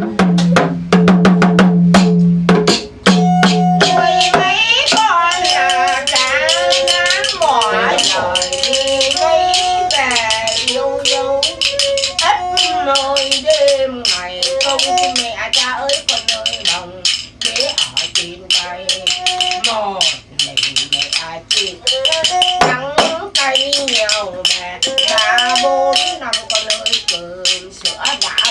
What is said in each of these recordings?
nuôi mấy con là cả ngán mỏi lời đi mấy về ít nơi đêm ngày không mẹ cha ơi con ơi đồng ở trên ai chịu cây nhiều mẹ ba bốn năm con ơi cơm sữa đã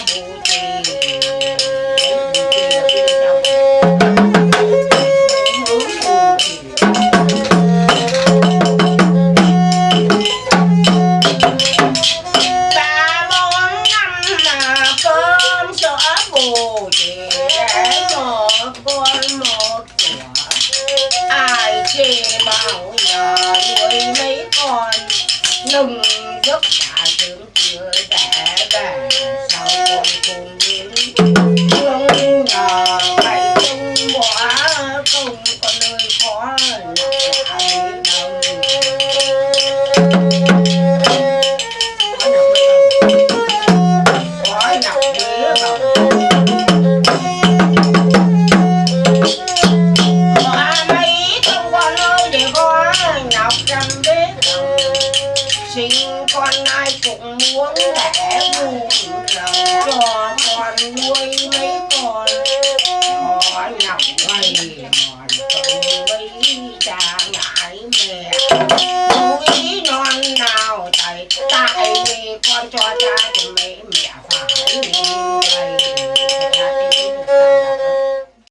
bao giờ nuôi mấy con nâng giấc cả dưỡng chưa đẻ về sao con cùng đến thương nhờ, mày không bỏ công con nơi khó là trăm đế sinh con ai cũng muốn đẻ vui lòng cho con nuôi mấy con. Họ lòng gầy mòn không mấy cha ngại mẹ. Núi non nào tại tại vì con cho cha thì mấy mẹ phải